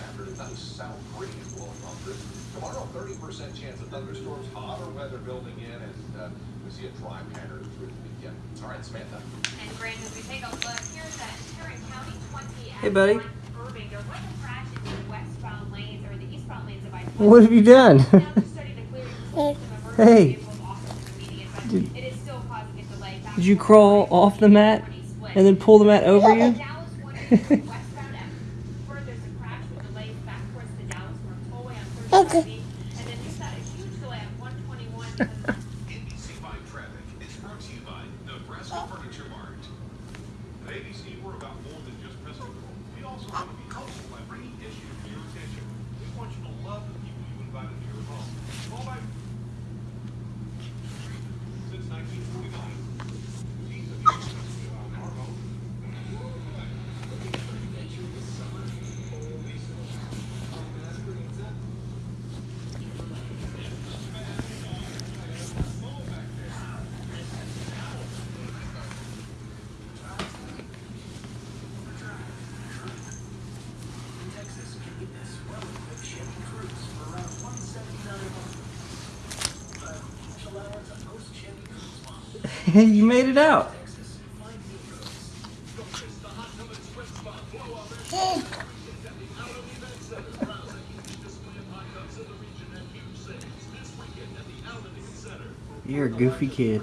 afternoon. Nice south breeze blowing on through. Tomorrow, 30% chance of thunderstorms, hotter weather building in, and uh, we see a dry pattern through the weekend. All right, Samantha. And Brandon, as we take a look, here's that Tarrant County 20 Hey, buddy. Irving. There was a crash in the westbound lanes or the eastbound lanes of I-20. What have you done? Now they're starting to clear some emergency Hey. vehicles off of the median, but Did- it is still causing a delay. Did you crawl off the mat and then pull the mat over you? At ABC, we're about more than just pest control. We also want to be helpful by bringing issues to your attention. We want you to love the people you invite into your home. All by since 1949, teams have used us to our home. You made it out. You're a goofy kid.